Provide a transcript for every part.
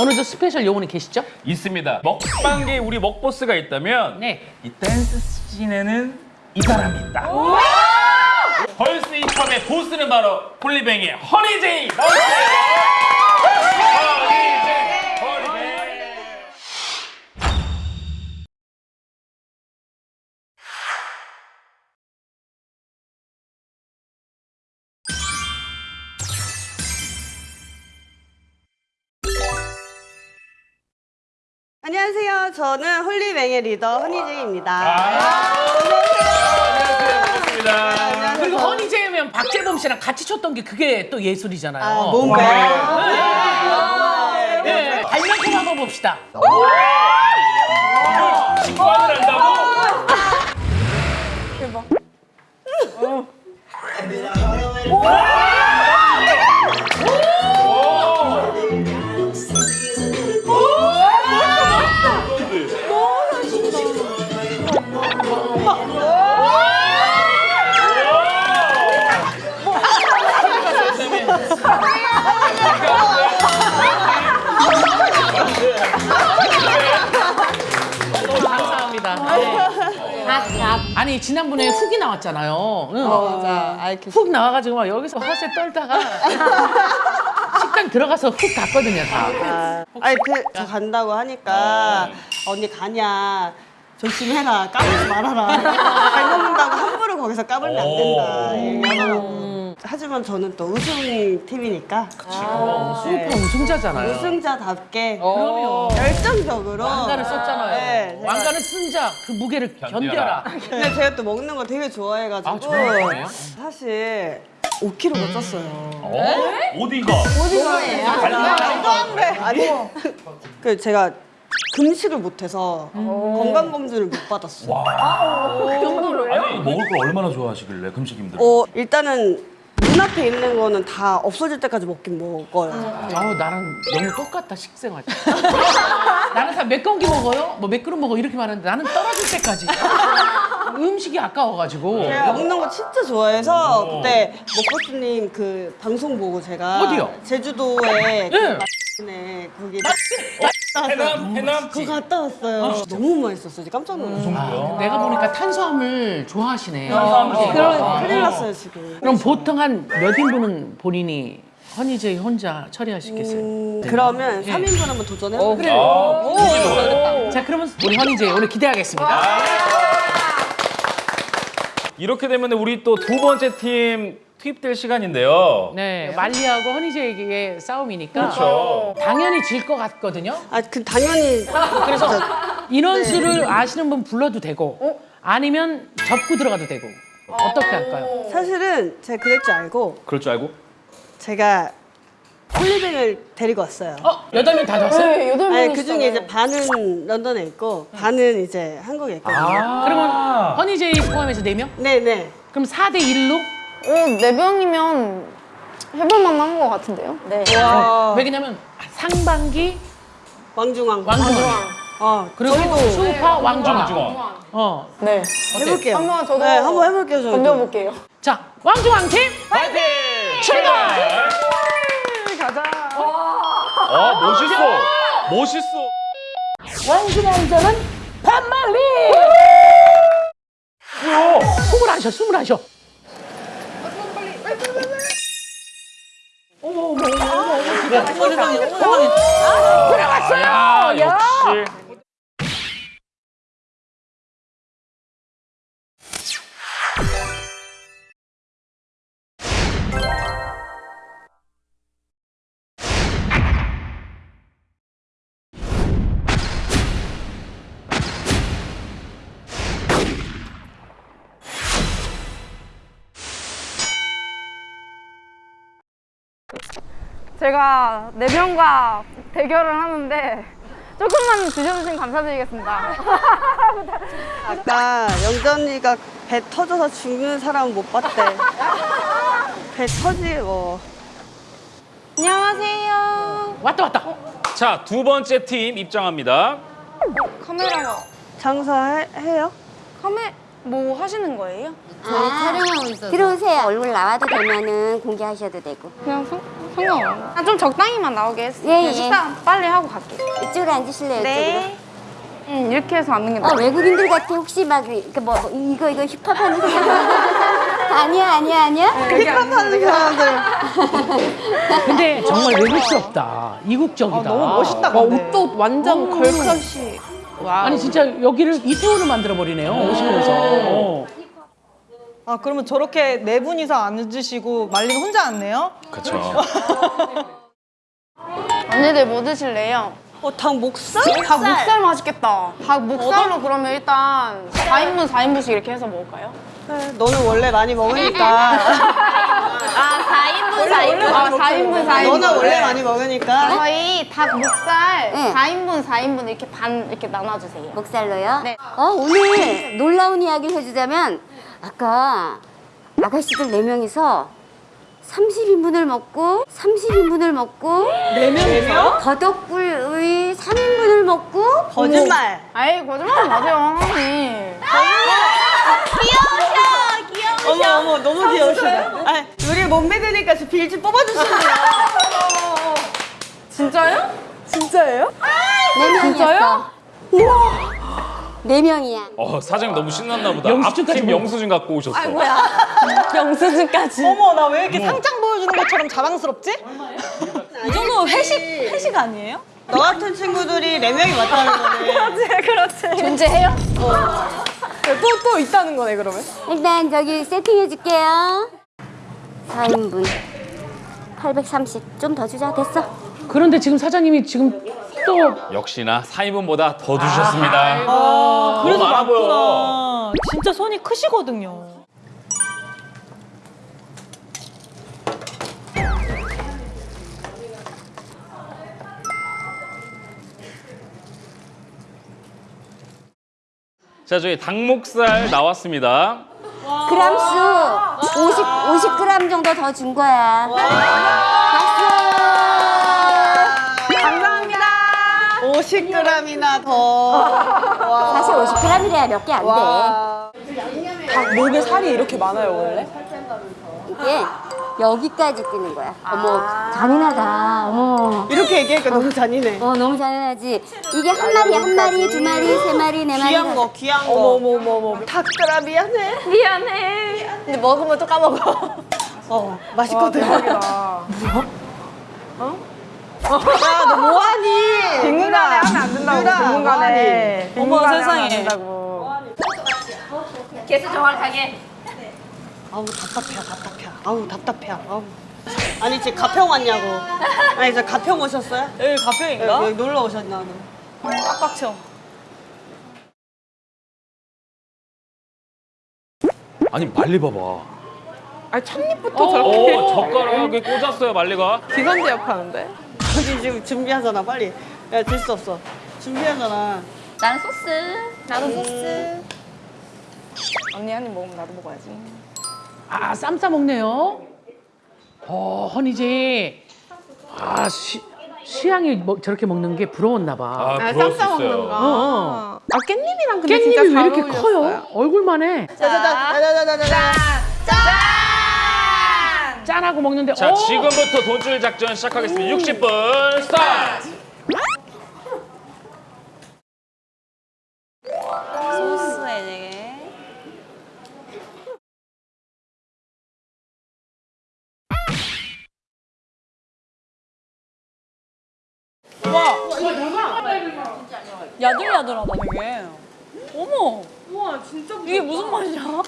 오늘도 special 요원이 계시죠? 있습니다. 먹방계 우리 먹보스가 있다면 네. 이 댄스 scene에는 이 사람이 있다. girls 힙합의 보스는 바로 나와주세요. 허니제이, 안녕하세요. 저는 홀리뱅의 리더 허니제이입니다. 안녕하세요. 반갑습니다. 안녕하세요. 그리고 허니제이면 박재범 씨랑 같이 췄던 게 그게 또 예술이잖아요. 아, 뭔가요? 네. 발명품 한번 봅시다. 직관을 한다고? 감사합 네. 아니 지난번에 훅이 나왔잖아요. 응. 맞아. 알겠 훅 나와가지고 막 여기서 허세 떨다가 식당 들어가서 훅 갔거든요 다. 아, 아니, 그, 저 간다고 하니까 언니 가냐. 조심해라. 까불지 말아라. 잘 먹는다고 함부로 거기서 까불면 안 된다. 얘기하더라고. 하지만 저는 또 우승팀이니까 슈퍼 우승자잖아요. 우승자답게 그럼요. 열정적으로 왕관을 썼잖아요. 네, 제가- 왕관을 쓴 자 그 무게를 견뎌라. 견뎌라. 근데 제가 또 먹는 거 되게 좋아해가지고 아, 좋아해요? 사실 5kg가 쪘어요. 어? 어디가? 아니 그 제가 금식을 못해서 건강 검진을 못 받았어요. 아니 먹을 걸 얼마나 좋아하시길래 금식 힘들어? 어 일단은 눈앞에 있는 거는 다 없어질 때까지 먹긴 먹어요. 아우 나랑 너무 똑같다 식생활. 나는 다 몇 공기 먹어요? 뭐 몇 그릇 먹어 이렇게 말하는데 나는 떨어질 때까지. 음식이 아까워가지고. 제가 먹는 거 진짜 좋아해서 그때 먹보스님 그 방송 보고 제가 어디요? 제주도에 그 네. 네, 거기 해남 해남 그거 갔다 왔어요. 너무 맛있었어요. 깜짝 놀랐어요. 내가 보니까 탄수화물 좋아하시네. 그럼 큰일 났어요 지금. 그럼 보통 한 몇 인분은 본인이 허니제이 혼자 처리하시겠어요? 음, 그러면 3인분 한번 도전해 볼까요? 아, 자 그러면 우리 허니제이 오늘 기대하겠습니다. 이렇게 되면 우리 또 두 번째 팀 투입될 시간인데요. 네, 말리하고 허니제이의 싸움이니까 그렇죠. 당연히 질 것 같거든요. 아, 그 당연히 그래서 인원수를 아시는 분 불러도 되고 아니면 접고 들어가도 되고 어떻게 할까요? 사실은 제가 그럴 줄 알고 그럴 줄 알고? 제가 홀리뱅을 데리고 왔어요. 어, 여덟 명다 줬어요? 네, 여덟 명이 그 중에 이제 반은 런던에 있고 반은 이제 한국에 있거든요. 그러면 허니제이 포함해서 네 명 네 네. 그럼 4대 1로? 어, 네 명이면 해볼 만 한 것 같은데요? 네. 와 왜냐면 상반기 왕중왕. 왕중왕 어 그리고 수우파 왕중왕. 왕중왕. 어. 네. 해볼게요. 한번 저도 네, 한번 해볼게요. 저도. 던져볼게요. 자, 왕중왕 팀 파이팅! 출발! 아 멋있어. 멋있어. 왕중왕자는 반말리! 뭐야? 숨을 안 쉬어, 숨을 안 쉬어. 어머, 어머, 어머, 어머, 어머, 세상에, 세상에. 들어갔어요! 야 제가 네 명과 대결을 하는데 조금만 드셔주시면 감사드리겠습니다. 아까 영전이가 배 터져서 죽는 사람 못 봤대. 배 터지 뭐. 안녕하세요. 왔다, 왔다. 자 두 번째 팀 입장합니다. 카메라가 장사해요? 카메 뭐 하시는 거예요? 저희 촬영하고 있어서 들어오세요. 얼굴 나와도 되면은 공개하셔도 되고. 그냥 상, 상관없어. 아, 좀 적당히만 나오게 했어. 예, 예. 식사 빨리 하고 갈게. 이쪽으로 앉으실래요? 네. 응, 이렇게 해서 앉는 게 이쪽으로? 어, 나아. 외국인들 같아. 혹시 막, 그 뭐, 뭐 이거, 이거 힙합하는 사람. 아니야, 아니야, 아니야? 힙합하는 사람들. 근데 정말 외국스럽다. 이국적이다. 너무 멋있다. 와. 옷도 완전 girl crush. 와. 아니 진짜 여기를 이태원을 만들어 버리네요. 오시면서. 어. 아 그러면 저렇게 네 분이서 앉으시고 말린 혼자 앉네요? 그쵸. 언니들 뭐 드실래요? 어, 닭 목살? 닭 목살 맛있겠다. 닭 목살로 그러면 일단 4인분, 4인분씩 이렇게 해서 먹을까요? 네, 너는 원래 많이 먹으니까. 아, 4인분, 4인분. 아, 4인분, 4인분. 너는 원래 많이 먹으니까. 저희 닭 목살 네. 4인분, 4인분 이렇게 반 이렇게 나눠 주세요. 목살로요? 네. 어, 오늘 놀라운 이야기를 해주자면, 아까 아가씨들 네명이서 30인분을 먹고, 30인분을 먹고, 네 명이서? 더덕불의 3인분을 먹고, 거짓말. 아이, 거짓말 마세요, 언니. 어머 어머 너무 귀여우시다. 아, 우리 못 믿으니까 저 빌지 뽑아주시네요. 진짜요? 진짜예요? 네명이었어 네 명이야 어, 사장님 너무 신났나 보다. 영수증까지 앞팀 먹- 영수증 갖고 오셨어. 영수증까지. 어머 나 왜 이렇게 상장 보여주는 것처럼 자랑스럽지? 이 정도 회식 회식 아니에요? 너 같은 친구들이 네 명이 왔다는 거네. 그렇지. 존재해요? 또, 또 있다는 거네, 그러면? 일단 저기 세팅해줄게요. 4인분. 830. 좀 더 주자. 됐어. 그런데 지금 사장님이 지금 또 역시나 4인분보다 더 주셨습니다. 아, 그래서 너무 많아. 많구나. 진짜 손이 크시거든요. 자, 저희 닭목살 나왔습니다. 그람수 50, 50g 정도 더 준 거야. 50g이나 더. 사실 50g이래야 몇 개 안 돼. 닭 목에 살이 이렇게 많아요, 원래? 이게 여기까지 뛰는 거야. 어머, 잔인하다. 어머. 이렇게 얘기하니까 너무 잔인해. 어, 너무 잔인하지. 이게 한 마리, 한 마리, 두 마리, 세 마리, 네 마리. 귀한 거, 귀한 거. 어머, 어머, 어머, 어머. 닭들아 미안해. 미안해. 근데 먹으면 또 까먹어. 어, 맛있거든. 대박이다. 야, 너 뭐하니? 빙문간에 하면 안 된다고, 누나, 빙문간에. 어머, 세상에. 된다고. 개수 정확하게. 아우 답답해, 답답해. 아우 답답해. 아우. 아니 지금 가평 왔냐고. 아니 저 가평 오셨어요? 여기 가평인가? 여기 놀러 오셨나? 빡빡 쳐. 아니, 말리 봐봐. 아니, 첫입부터 저렇게. 오, 젓가락에 꽂았어요, 말리가. 기관제 역하는데? 여기 지금 준비하잖아 빨리. 야될수 없어. 준비하잖아. 나는 소스. 나도 소스. 언니 한 입 먹으면 나도 먹어야지. 아 쌈 싸 먹네요. 어 허니제. 아 시, 시향이 뭐, 저렇게 먹는 게 부러웠나 봐. 아, 아, 그럴 수쌈싸 먹는 있어요. 거. 어, 어. 아, 깻잎이랑 근데 진짜 깻잎이 왜잘 이렇게 어울렸어요. 커요? 얼굴만 해. 짜자자자자자자. 짠하고 먹는데 자, 어? 지금부터 돈줄 작전 시작하겠습니다. 60분 스타트! 소스에 되게. 야들야들하다 되게. 어머. 우와 진짜 이게 무슨 맛이야?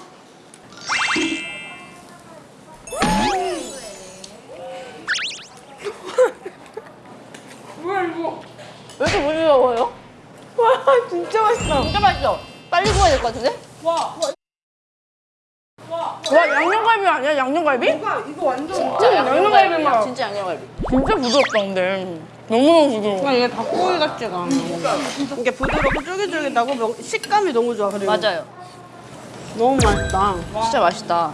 진짜 맛있어. 진짜 맛있어. 빨리 구워야 될 것 같은데? 와, 양념갈비 아니야? 양념갈비? 이거 완전. 진짜 양념갈비 맛. 진짜 양념갈비. 진짜 부드럽다, 근데. 너무너무 부드러워. 이게 닭고기 같지가 않아. 이게 부드럽고 쫄깃쫄깃하고 명- 식감이 너무 좋아. 그리고 맞아요. 너무 맛있다. 진짜 맛있다.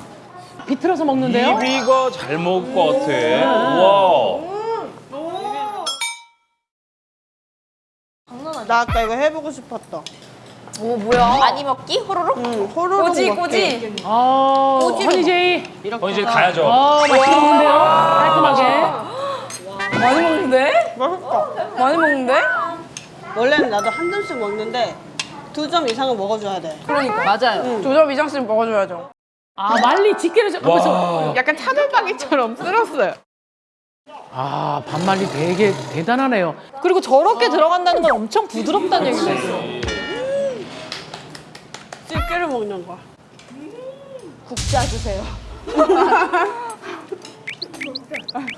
비틀어서 먹는데요? 이비가 잘 먹을 것 같아. 와. 나 아까 이거 해보고 싶었다. 오 뭐야? 많이 먹기? 호로록? 응, 호로록 꼬지 먹기. 꼬지. 어 허니제. 어, 이제 가야죠. 어 맛있게 먹는데요? 깔끔하게. 많이 먹는데? 맛있다. 많이 먹는데? 원래는 나도 한 점씩 먹는데 두 점 이상은 먹어줘야 돼. 그러니까. 맞아요. 조점 이장씩 먹어줘야죠. 아 말리 집게를 잡면서 와. 약간 차돌박이처럼 쓸었어요. 아 반말리 되게 대단하네요. 그리고 저렇게 들어간다는 건 엄청 부드럽다는 얘기가 있어요. 집게를 먹는 거야. 국자 주세요.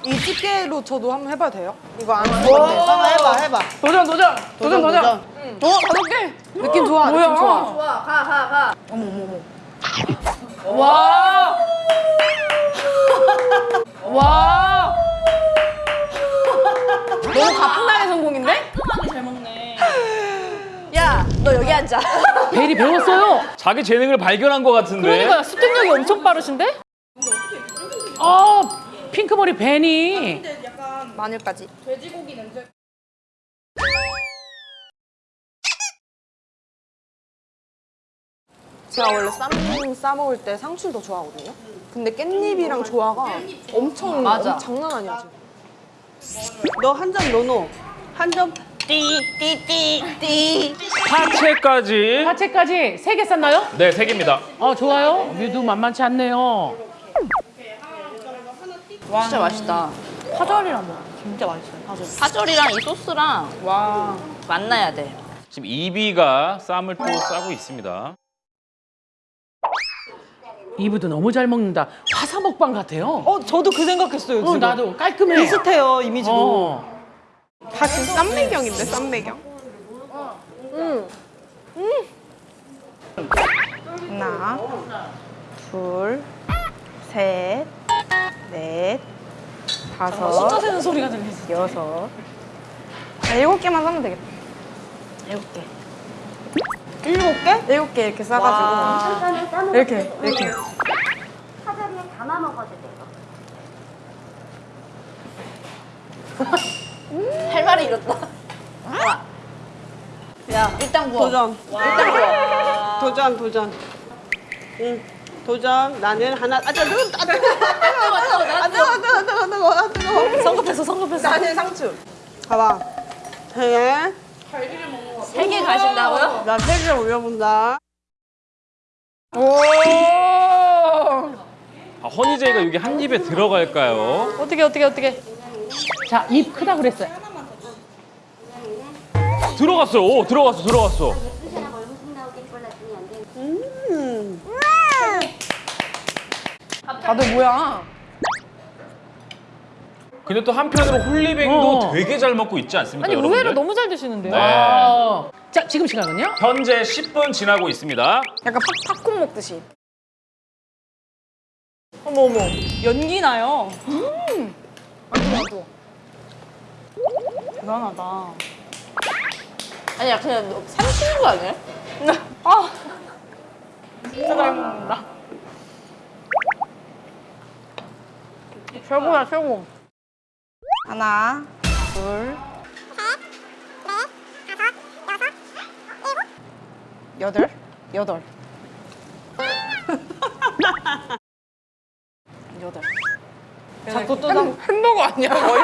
이 집게로 저도 한번 해봐도 돼요? 이거 안 쓰는데. 한번 해봐, 해봐. 도전 도전 도전 도전. 어 다섯 개. 느낌 좋아, 뭐야? 느낌 좋아. 좋아, 가, 가, 가. 와. 와. 베리 배웠어요. 자기 재능을 발견한 것 같은데. 그러니까 습득력이 엄청 빠르신데? 어 핑크머리 벤이 마늘까지. 제가 원래 쌈 싸먹을 때 상추를 더 좋아하거든요. 근데 깻잎이랑 조화가 엄청 맞아. 엄- 장난 아니야 지금. 너 한 점 노노. 한 점 띠, 띠, 띠, 띠. 파채까지. 파채까지 세 개 쌌나요? 네, 세 개입니다. 어 좋아요. 뮤도 만만치 않네요. 진짜 맛있다. 파절이랑 먹어. 진짜 맛있어요. 파절. 파절이랑 이 소스랑 와 만나야 돼. 지금 이비가 쌈을 또 싸고 있습니다. 이브도 너무 잘 먹는다. 화사 먹방 같아요. 어, 저도 그 생각했어요. 어, 지금. 나도 깔끔해. 비슷해요 이미지도. 어. 다 지금 쌈배경인데 쌈배경. 하나, 둘, 셋, 넷, 다섯, 숫자 세는 소리가 들리지. 여섯. 아, 일곱 개만 사면 되겠다. 일곱 개. 일곱 개? 일곱 개 이렇게 싸가지고 이렇게 이렇게. 사자리에 담아 먹어도 돼요. 할 말이 이렇다. 야, 일단 구워. 도전. 일단 구워. 도전, 도전. 응. 도전. 나는 하나. 아, 뜨거, 아, 뜨거, 아, 뜨거, 아, 뜨거, 아, 뜨거, 아, 뜨거, 아, 뜨거. 성급했어, 성급했어. 나는 상추. 봐봐. 세 개. 세개 가신다고요? 나 세개 올려본다. 오. 아, 허니제이가 여기 한 입에 들어갈까요? 어떻게, 어떻게, 어떻게. 자, 입 크다 그랬어요. 들어갔어요. 오, 들어갔어, 들어갔어. 음. 다들 뭐야? 근데 또 한편으로 홀리뱅도 어. 되게 잘 먹고 있지 않습니까, 아니, 여러분들? 의외로 너무 잘 드시는데요? 네. 어. 자, 지금 시간은요? 현재 10분 지나고 있습니다. 약간 팝, 팝콘 먹듯이. 어머, 어머. 연기 나요. 대단하다. 아니야 그냥 너 삼키는 거 아니야? 아, 진짜 잘 먹는다. 최고야 최고. 하나, 둘, 여덟. 여덟. 자꾸 또 남- 햄버거 아니야 거의?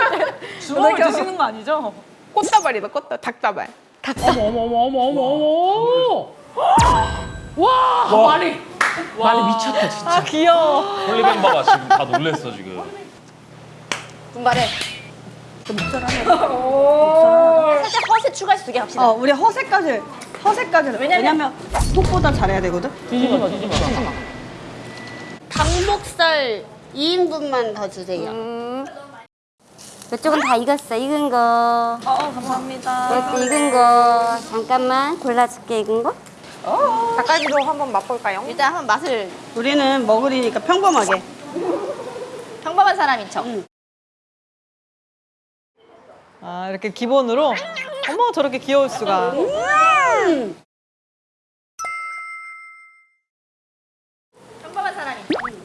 주먹을 드시는 거 아니죠? 꽃다발이다 꽃다 닭다발. 어머, 어머, 어머, 어머, 어머, 어머. 와, 말이. 말이 미쳤다, 진짜. 아, 귀여워. 홀리뱅 봐봐, 지금 다 놀랬어, 지금. 분발해. 살짝 허세 추가해서 두 개 합시다. 어, 우리 허세까지. 허세까지. 왜냐면 속보다 잘해야 되거든. 뒤집어, 뒤집어. 닭목살 2인분만 더 주세요. 이쪽은 다 익었어. 익은 거. 어, 감사합니다. 이것도 익은 거. 잠깐만 골라줄게, 익은 거. 닭갈비도 한번 맛볼까요? 일단 한번 맛을 우리는 먹으리니까 평범하게. 평범한 사람인 척. 아, 이렇게 기본으로. 어머, 저렇게 귀여울 수가. 평범한 사람인 척.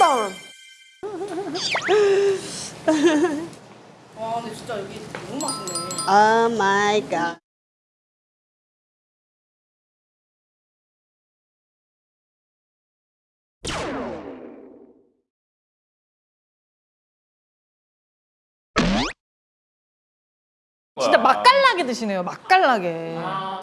맛있다. 와 근데 진짜 여기 너무 맛있네. 오 마이 갓. 진짜 맛깔나게 드시네요. 맛깔나게. 아.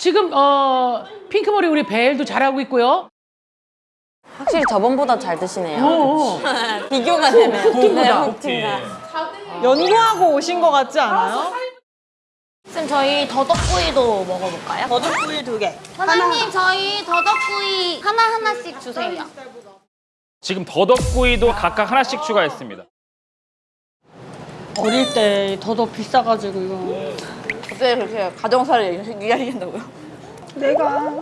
지금 어 핑크머리 우리 벨도 잘하고 있고요. 확실히 저번보다 잘 드시네요. 어. 비교가 되네요. 훅팀보다. 네, 훅팀과. 연구하고 오신 것 같지 않아요? 쌤 저희 더덕구이도 먹어볼까요? 버섯구이 두 개. 사장님 저희 더덕구이 하나 하나씩 주세요. 지금 더덕구이도 각각 하나씩 추가했습니다. 어릴 때 더덕 비싸가지고 이거. 어떻게 그렇게 가정사를 이야기한다고요? 내가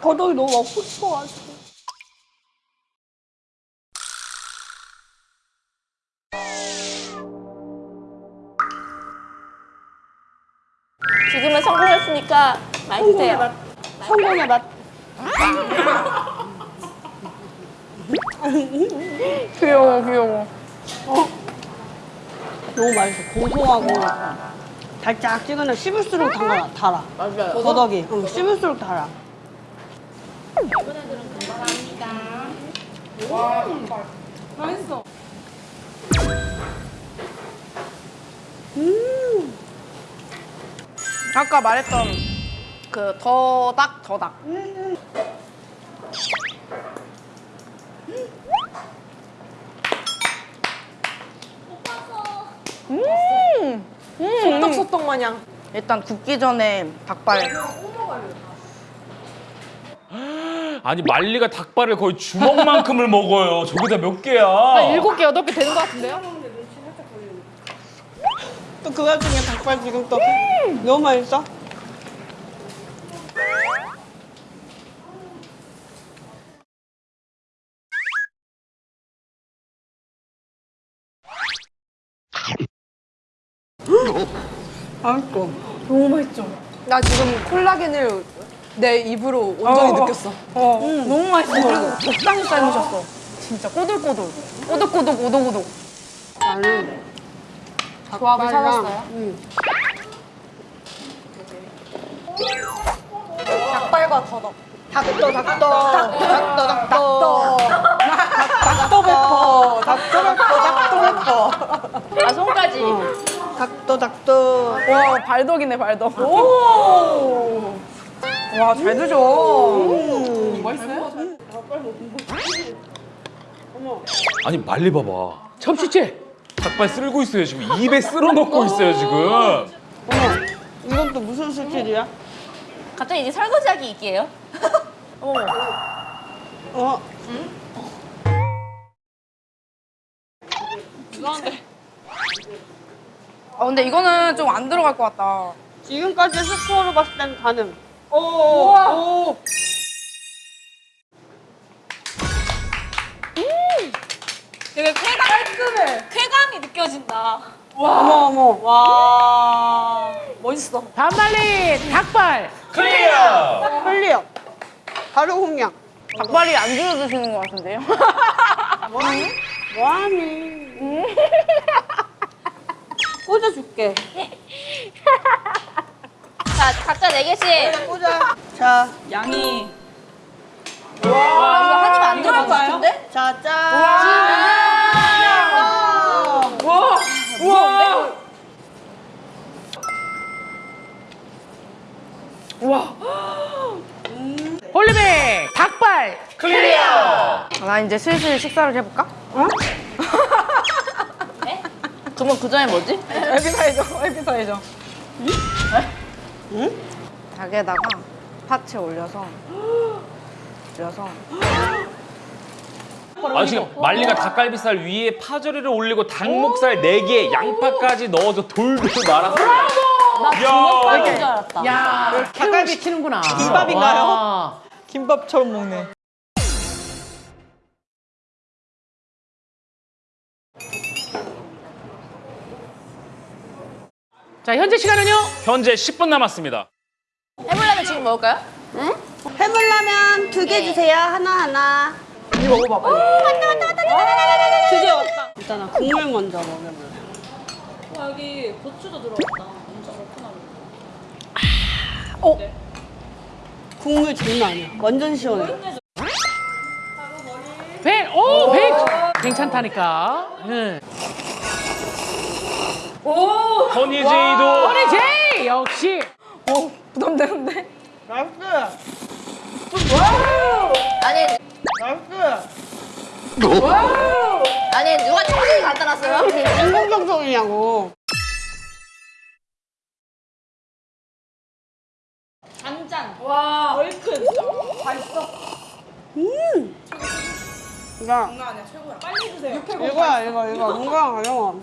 더덕이 너무 먹고 싶어가지고. 지금은 성공했으니까 많이 드세요. 성공의 맛. 귀여워, 귀여워. 너무 맛있어. 고소하고 달짝지근해. 씹을수록 달아. 달아. 맞아요. 더덕이. 응, 씹을수록 달아. 아까 말했던 그 더닭, 더닭. 음, 소떡소떡 마냥. 일단 굽기 전에 닭발. 아니 말리가 닭발을 거의 주먹만큼을 먹어요. 저기다 몇 개야? 일곱 개, 여덟 개 되는 것 같은데요? 또 그 와중에 닭발 지금 또 너무 맛있어. 맛있어. 나 지금 콜라겐을 내 입으로 온전히 느꼈어. 어, 너무 맛있어. 그리고 적당히 삶으셨어. 진짜 꼬들꼬들. 꼬득꼬득, 오독오독. 나는 조합을 찾았어요? 응. 닭발과 더덕. 닭도 닭도 닭도 닭도 닭도 베퍼. 닭도 베퍼. 닭도 베퍼. 아, 손까지. 닭도 닭도 와, 발덕이네, 발덕. 오! 와, 잘 드셔. 아니 말리 봐봐. 접시째. 닭발 쓸고 있어요 지금. 입에 쓸어 넣고 있어요 지금. 어머 이건 또 무슨 스킬이야? 갑자기 이제 설거지하기 있게요. 어 아, 근데 이거는 좀 안 들어갈 것 같다. 지금까지 스코어로 봤을 땐 가능. 오! 오! 되게 쾌감, 깔끔해. 쾌감이 느껴진다. 어머 어머 와 멋있어. 반 마리 닭발. clear. clear. 바로 홍양. 닭발이 안 주워 드시는 것 같은데요? 뭐하니? 꽂아줄게. 자, 각자 네 개씩. 꽂아. 자, 양이. 이거 한 입에 안 들어갈 것 같은데? 자, 짠. 우와! 우와! 우와! 홀리뱅 닭발. clear. 나 이제 슬슬 식사를 해볼까? 그러면 그 전에 뭐지? 에피타이저, 에피타이저. 응? 닭에다가 파채 올려서 올려서 아 지금 말리가 닭갈비살 위에 파절이를 올리고 닭목살 4개, 양파까지 넣어서 돌돌 말았어. 주먹밥인 야. 줄 알았다. 야, 닭갈비 시키는구나. 김밥인가요? 와. 김밥처럼 먹네. 자, 현재 시간은요? 현재 10분 남았습니다. 해물라면 지금 먹을까요? 해물라면 두 개 주세요. 하나 하나. 이거 먹어봐, 빨리. 드디어 왔다. 일단 국물 먼저 먹여볼래. 여기 고추도 들어갔다. 엄청 얼큰하고. 국물 장난 아니야. 완전 시원해. 괜찮다니까. 응. 허니제이도 허니 제이 역시. 어, 부담되는데? nice. 아니 nice. 아니 누가 청소기 갖다 놨어요? 인공정성이냐고. 야. 장난 아니야 최고야. 빨리 드세요. 이거야 이거 이거 건강 가져와.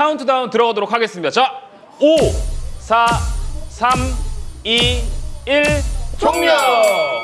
카운트다운 들어가도록 하겠습니다. 자, 5, 4, 3, 2, 1, 종료!